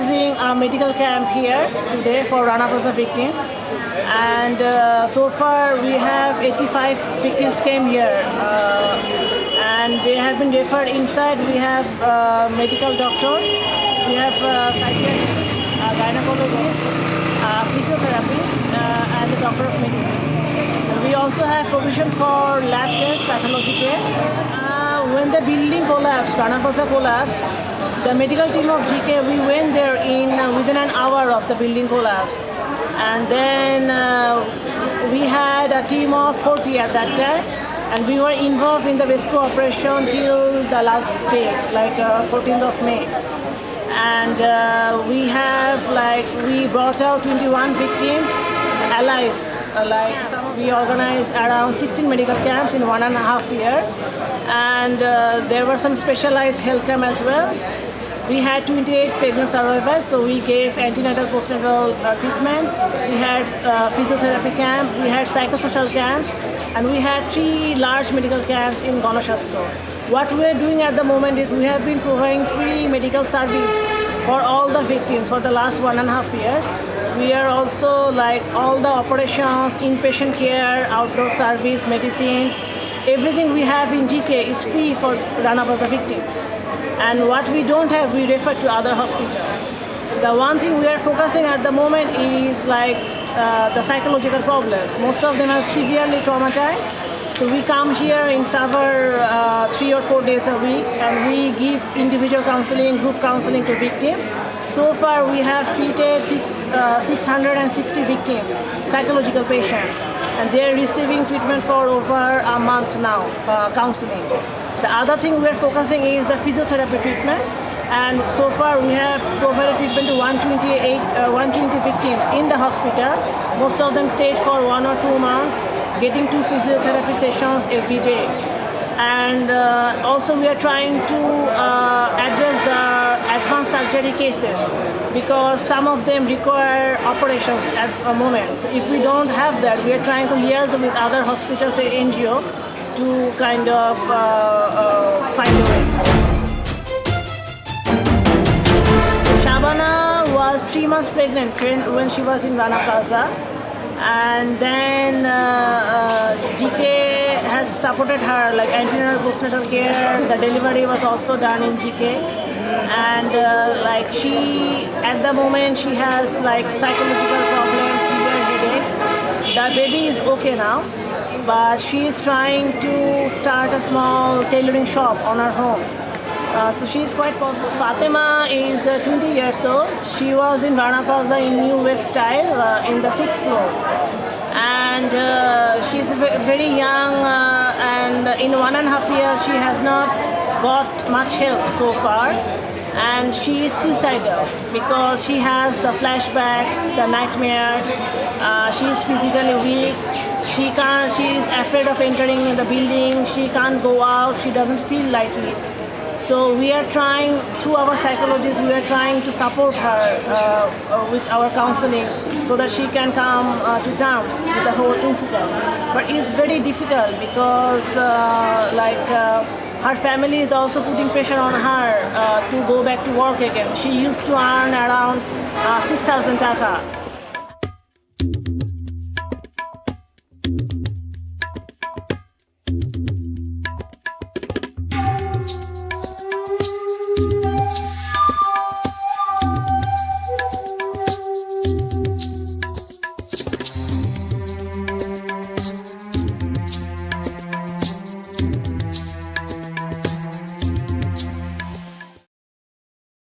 Organizing a medical camp here today for Rana Plaza victims. And uh, so far we have 85 victims came here. Uh, and they have been referred inside. We have uh, medical doctors, we have uh, psychiatrists, uh, gynecologists, uh, physiotherapists, and a doctor of medicine. We also have provision for lab tests, pathology tests. When the building collapsed, Rana Plaza collapsed, the medical team of GK, we went there in uh, within an hour of the building collapse. And then uh, we had a team of 40 at that time. And we were involved in the rescue operation till the last day, like uh, 14th of May. And uh, we have like, we brought out 21 victims alive. Uh, like we organized around 16 medical camps in one and a half years. And uh, there were some specialized health camp as well. We had 28 pregnant survivors, so we gave antenatal postnatal uh, treatment. We had uh, physiotherapy camp, we had psychosocial camps, and we had three large medical camps in Gonoshasthaya. What we are doing at the moment is we have been providing free medical service for all the victims for the last one and a half years. We are also like all the operations, inpatient care, outdoor service, medicines, everything we have in GK is free for Rana Plaza victims. And what we don't have, we refer to other hospitals. The one thing we are focusing at the moment is like uh, the psychological problems. Most of them are severely traumatized. So we come here in several uh, three or four days a week and we give individual counseling, group counseling to victims. So far we have treated six, uh, 660 victims, psychological patients, and they are receiving treatment for over a month now, uh, counseling. The other thing we are focusing is the physiotherapy treatment. And so far we have provided treatment to 128, uh, 120 victims in the hospital. Most of them stayed for one or two months, getting two physiotherapy sessions every day. And uh, also we are trying to uh, address the advanced surgery cases because some of them require operations at a moment. So if we don't have that, we are trying to liaise with other hospitals and NGO to kind of uh, uh, find a way. So Shabana was three months pregnant when, she was in Rana Plaza and then uh, uh GK has supported her like antenatal postnatal care the delivery was also done in GK and uh, like she at the moment she has like psychological problems severe headaches the baby is okay now but she is trying to start a small tailoring shop on her home. Uh, so she is quite positive. Fatima is uh, 20 years old. She was in Rana Plaza in New Wave style uh, in the sixth floor. And uh, she's very young uh, and in one and a half years she has not got much help so far and she is suicidal because she has the flashbacks, the nightmares, uh, she is physically weak, she can't, she is afraid of entering in the building, she can't go out, she doesn't feel like it. So we are trying, through our psychologists, we are trying to support her uh, uh, with our counseling so that she can come uh, to terms with the whole incident. But it's very difficult because uh, like uh, her family is also putting pressure on her uh, to go back to work again. She used to earn around uh, 6,000 taka